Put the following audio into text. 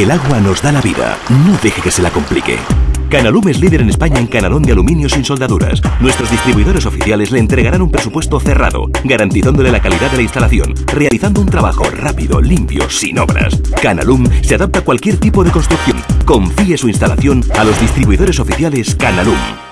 El agua nos da la vida. No deje que se la complique. Canalum es líder en España en canalón de aluminio sin soldaduras. Nuestros distribuidores oficiales le entregarán un presupuesto cerrado, garantizándole la calidad de la instalación, realizando un trabajo rápido, limpio, sin obras. Canalum se adapta a cualquier tipo de construcción. Confíe su instalación a los distribuidores oficiales Canalum.